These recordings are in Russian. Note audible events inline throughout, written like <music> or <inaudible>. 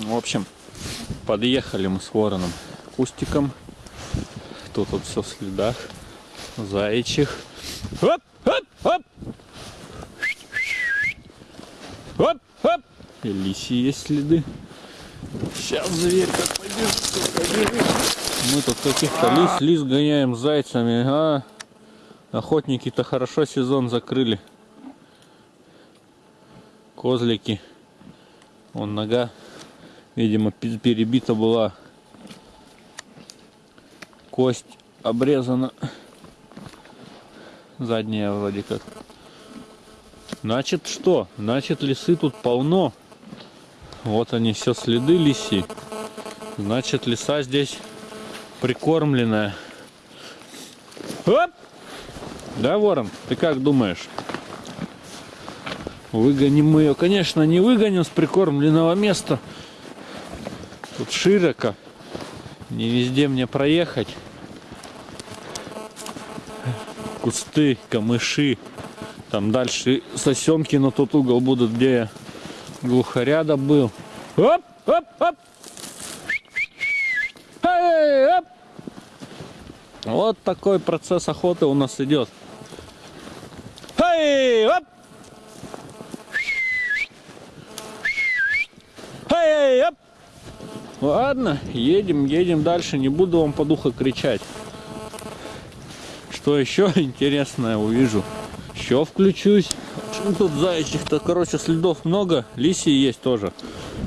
В общем, подъехали мы с вороном кустиком. Тут вот все в следах. Заячьих. Оп, оп, оп. Оп, оп. И лиси есть следы. Сейчас зверька побежит, побежит. Мы тут каких-то лис, лис гоняем зайцами. А, охотники-то хорошо сезон закрыли. Козлики. Вон нога, видимо, пе- перебита была. Кость обрезана. Задняя вроде как. Значит что? Значит лисы тут полно. Вот они все следы лиси. Значит лиса здесь прикормленная. Оп! Да, ворон, ты как думаешь? Выгоним мы ее. Конечно, не выгоним с прикормленного места. Тут широко. Не везде мне проехать. Кусты, камыши. Там дальше сосенки на тот угол будут, где я глухаря добыл. Оп, оп, оп. Эй, оп. Вот такой процесс охоты у нас идет. Эй, оп. Эй, оп. Ладно, едем, едем дальше. Не буду вам по духу кричать. Что еще <laughs> интересное увижу? Еще включусь. Почему тут заячьих-то, короче, следов много. Лисий есть тоже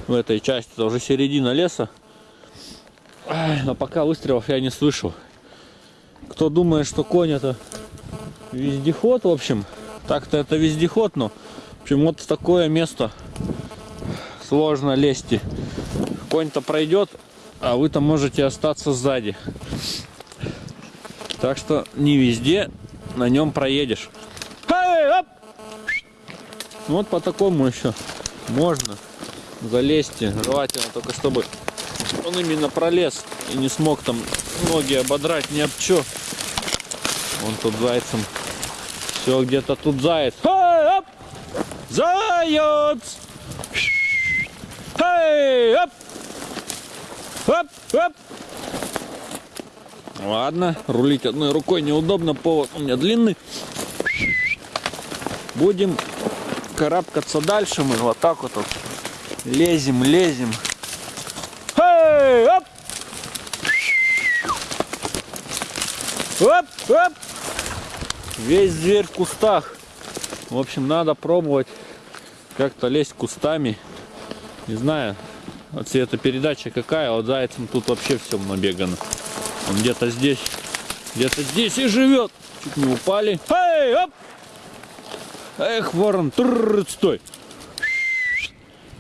в этой части. Это уже середина леса. Но пока выстрелов я не слышу. Кто думает, что конь это вездеход, в общем, так-то это вездеход, но в общем, вот в такое место сложно лезть. Конь-то пройдет, а вы-то можете остаться сзади. Так что не везде на нем проедешь. Вот по такому еще можно залезть. Желательно только чтобы он именно пролез и не смог там ноги ободрать ни об чё. Он тут зайцем. Все где-то тут заяц. Заяц! Эй, оп! Оп, оп! Ладно, рулить одной рукой неудобно, повод у меня длинный. Будем карабкаться дальше мы вот так вот, вот. лезем, лезем. Эй, оп! Оп, оп! Весь зверь в кустах. В общем, надо пробовать как-то лезть кустами. Не знаю, эта передача какая, а вот зайцем тут вообще все набегано. Он где-то здесь, где-то здесь и живет. Чуть не упали. Эй, оп! Эх, ворон, трррр, стой.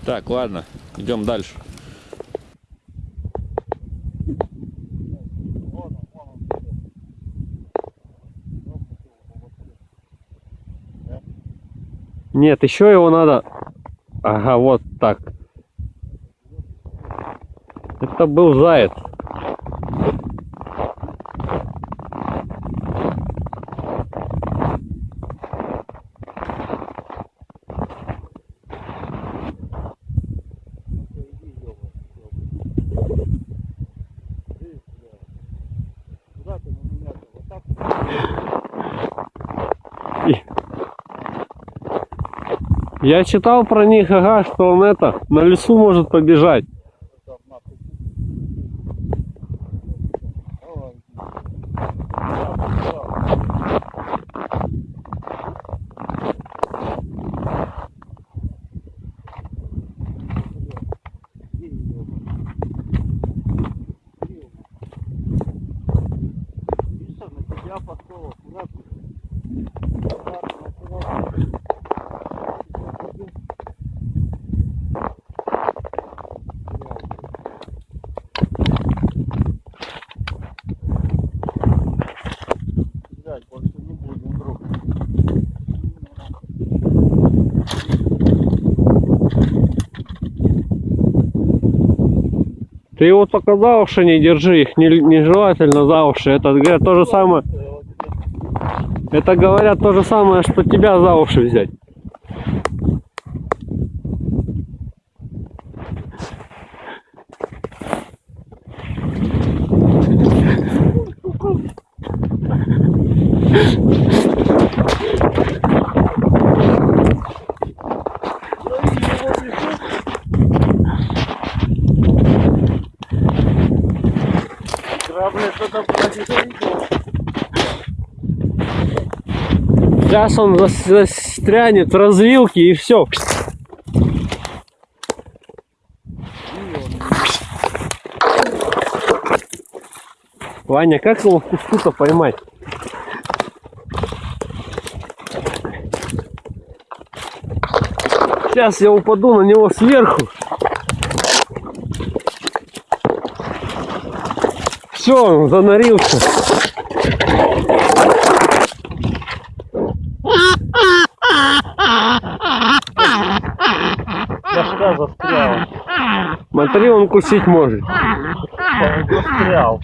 Так, ладно, идем дальше. Нет, еще его надо... Ага, вот так. Это был заяц. Я читал про них, ага, что он это, на лесу может побежать. Ты его только за уши не держи, их не- нежелательно за уши. Это говорят то же самое. Это говорят то же самое, что тебя за уши взять. Сейчас он зас- застрянет в развилке и все. Ваня, как его в кусту-то поймать? Сейчас я упаду на него сверху. Все, он занарился. Смотри, он кусить может. Он застрял.